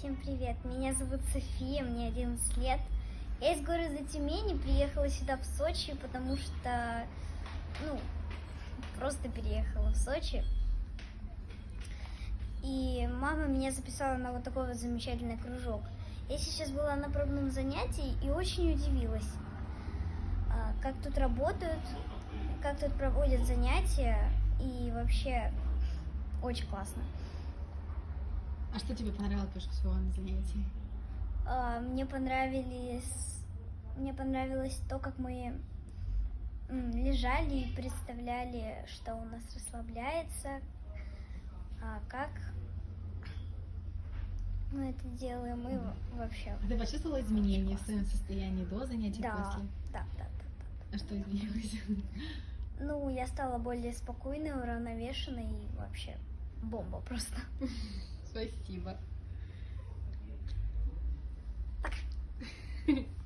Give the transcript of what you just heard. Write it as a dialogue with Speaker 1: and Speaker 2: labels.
Speaker 1: привет. Меня зовут София, мне 11 лет. Я из города Тюмени приехала сюда в Сочи, потому что, ну, просто переехала в Сочи. И мама меня записала на вот такой вот замечательный кружок. Я сейчас была на пробном занятии и очень удивилась, а, как тут работают, как тут проводят занятия, и вообще очень классно.
Speaker 2: А что тебе понравилось больше всего на занятии?
Speaker 1: А, Мне понравились, мне понравилось то, как мы лежали и представляли, что у нас расслабляется, а как мы это делаем и во- вообще.
Speaker 2: А ты почувствовала изменения в своем состоянии до занятий
Speaker 1: Да,
Speaker 2: после?
Speaker 1: да, да, да.
Speaker 2: А что изменилось?
Speaker 1: Ну, я стала более спокойной, уравновешенной и вообще бомба просто.
Speaker 2: Спасибо.